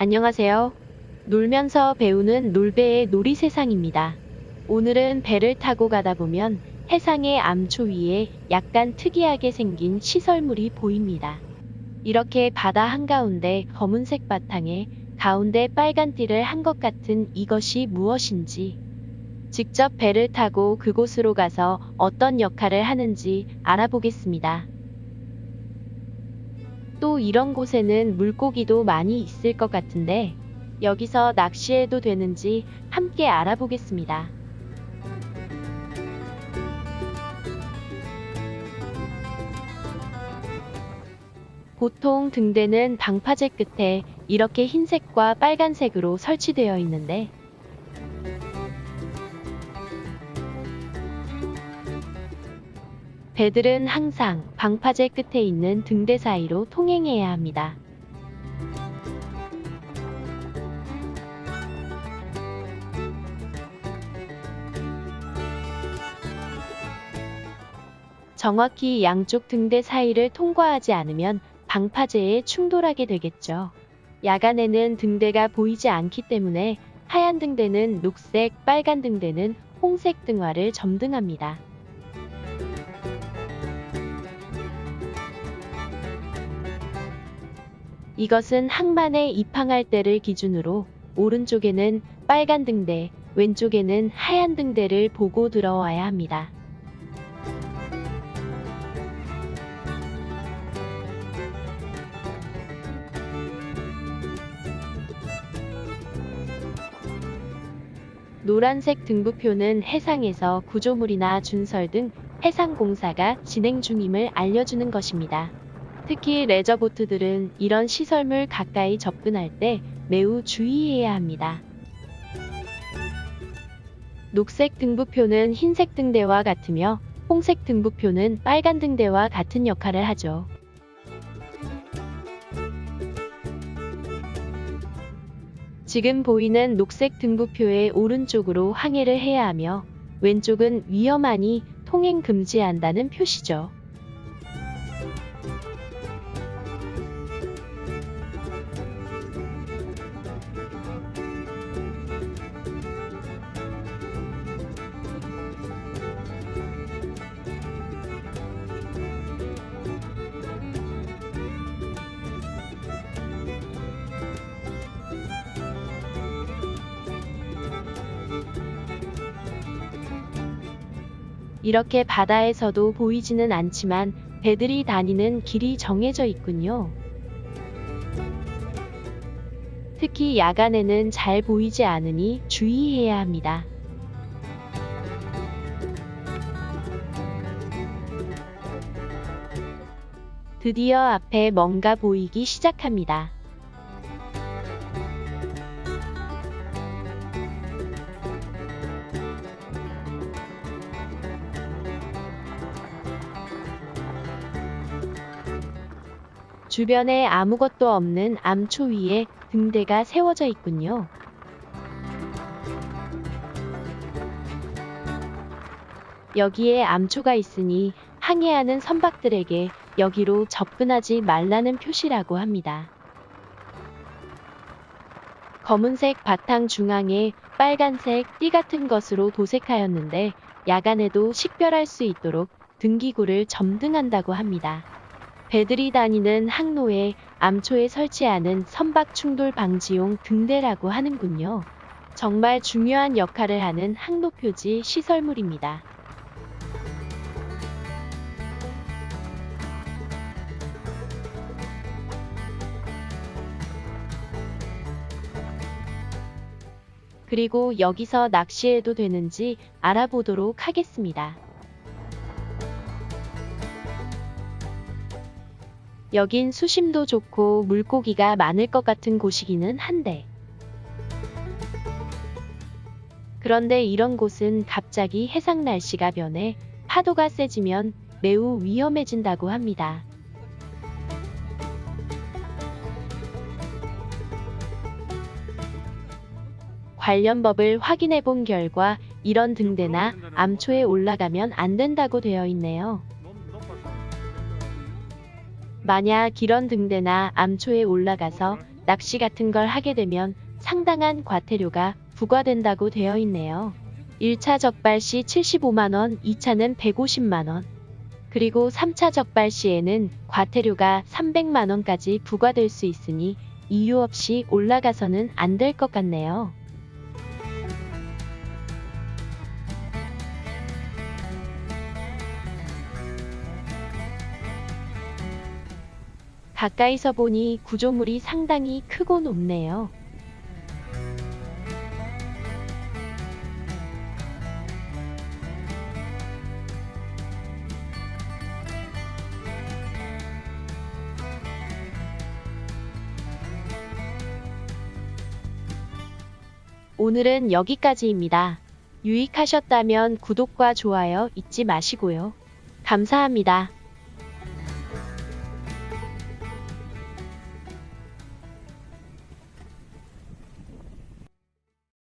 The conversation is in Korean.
안녕하세요. 놀면서 배우는 놀배의 놀이 세상입니다. 오늘은 배를 타고 가다 보면 해상의 암초 위에 약간 특이하게 생긴 시설물이 보입니다. 이렇게 바다 한가운데 검은색 바탕에 가운데 빨간 띠를 한 것 같은 이것이 무엇인지 직접 배를 타고 그곳으로 가서 어떤 역할을 하는지 알아보겠습니다. 또 이런 곳에는 물고기도 많이 있을 것 같은데 여기서 낚시해도 되는지 함께 알아보겠습니다. 보통 등대는 방파제 끝에 이렇게 흰색과 빨간색으로 설치되어 있는데 배들은 항상 방파제 끝에 있는 등대 사이로 통행해야 합니다. 정확히 양쪽 등대 사이를 통과하지 않으면 방파제에 충돌하게 되겠죠. 야간에는 등대가 보이지 않기 때문에 하얀 등대는 녹색, 빨간 등대는 홍색 등화를 점등합니다. 이것은 항만에 입항할 때를 기준으로 오른쪽에는 빨간 등대, 왼쪽에는 하얀 등대를 보고 들어와야 합니다. 노란색 등부표는 해상에서 구조물이나 준설 등 해상공사가 진행 중임을 알려주는 것입니다. 특히 레저보트들은 이런 시설물 가까이 접근할 때 매우 주의해야 합니다. 녹색 등부표는 흰색 등대와 같으며 홍색 등부표는 빨간 등대와 같은 역할을 하죠. 지금 보이는 녹색 등부표의 오른쪽으로 항해를 해야 하며 왼쪽은 위험하니 통행 금지한다는 표시죠. 이렇게 바다에서도 보이지는 않지만 배들이 다니는 길이 정해져 있군요. 특히 야간에는 잘 보이지 않으니 주의해야 합니다. 드디어 앞에 뭔가 보이기 시작합니다. 주변에 아무것도 없는 암초 위에 등대가 세워져 있군요. 여기에 암초가 있으니 항해하는 선박들에게 여기로 접근하지 말라는 표시라고 합니다. 검은색 바탕 중앙에 빨간색 띠 같은 것으로 도색하였는데 야간에도 식별할 수 있도록 등기구를 점등한다고 합니다. 배들이 다니는 항로에 암초에 설치하는 선박 충돌 방지용 등대라고 하는군요. 정말 중요한 역할을 하는 항로 표지 시설물입니다. 그리고 여기서 낚시해도 되는지 알아보도록 하겠습니다. 여긴 수심도 좋고 물고기가 많을 것 같은 곳이기는 한데. 그런데 이런 곳은 갑자기 해상 날씨가 변해 파도가 세지면 매우 위험해진다고 합니다. 관련 법을 확인해 본 결과 이런 등대나 암초에 올라가면 안 된다고 되어 있네요. 만약 이런 등대나 암초에 올라가서 낚시 같은 걸 하게 되면 상당한 과태료가 부과된다고 되어 있네요. 1차 적발 시 75만원, 2차는 150만원. 그리고 3차 적발 시에는 과태료가 300만원까지 부과될 수 있으니 이유 없이 올라가서는 안 될 것 같네요. 가까이서 보니 구조물이 상당히 크고 높네요. 오늘은 여기까지입니다. 유익하셨다면 구독과 좋아요 잊지 마시고요. 감사합니다.